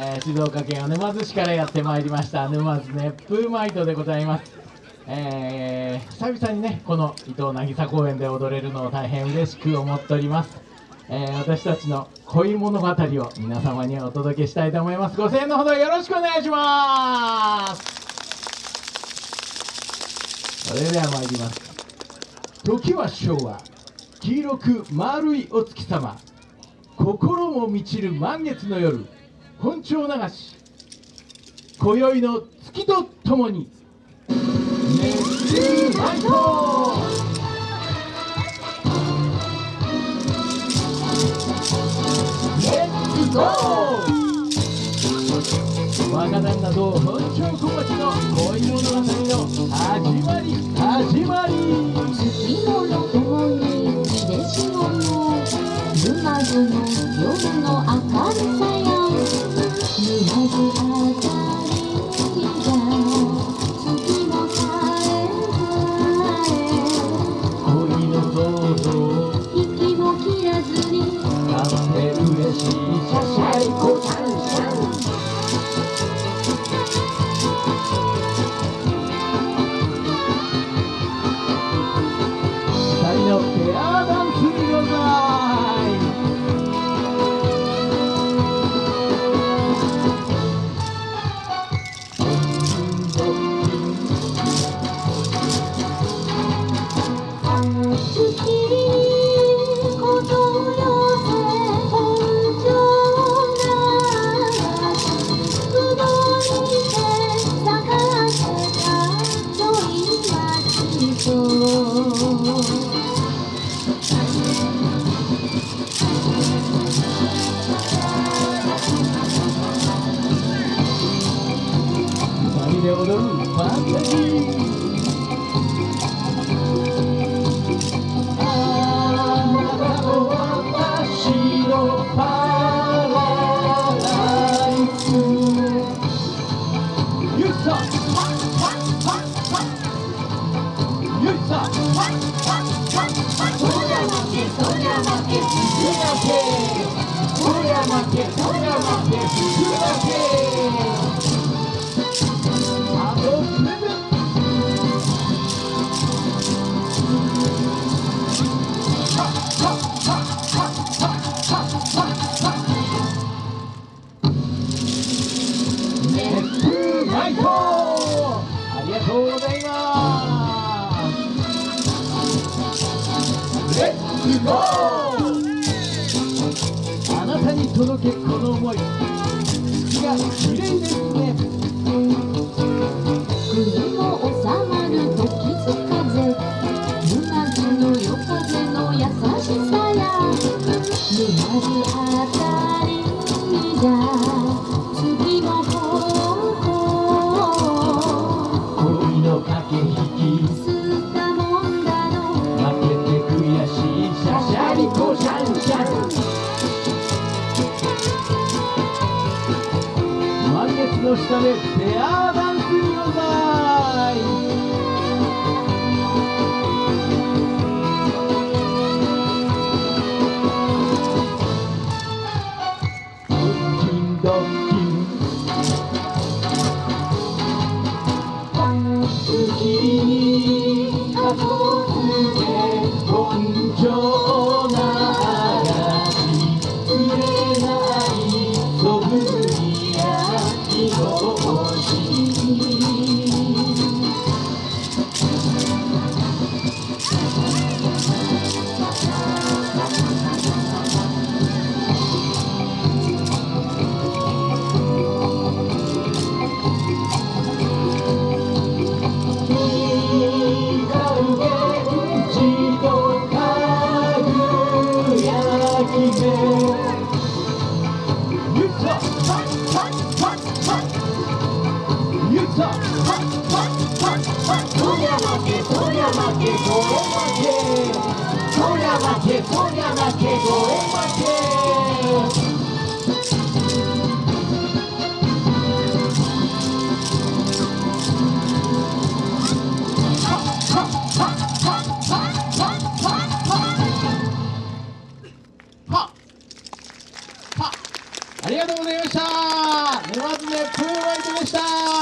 えー静岡県沼津市からやってまいりました。沼津熱風マイトでございます、えー久々にねこの伊藤渚公園で踊れるのを大変嬉しく思っております、えー私たちの恋物語を皆様にお届けしたいと思います。ご声援のほどよろしくお願いします。それでは参ります。時は昭和。黄色く丸いお月様。心も満ちる満月の夜。本庁流し今宵の月とともに熱中ナイト若旦那と本庁小町の恋物語の始まり始まり。月のろとにでしもの沼津の夜の明るさや負けそりゃ負けそりゃ負けレッツゴーあなたに届けこの思い月が綺麗ですね国も収まる時津風沼津の夜風の優しさや沼津あたりが月の下でペアダンスにござありがとうございました。沼津でプーライトでした。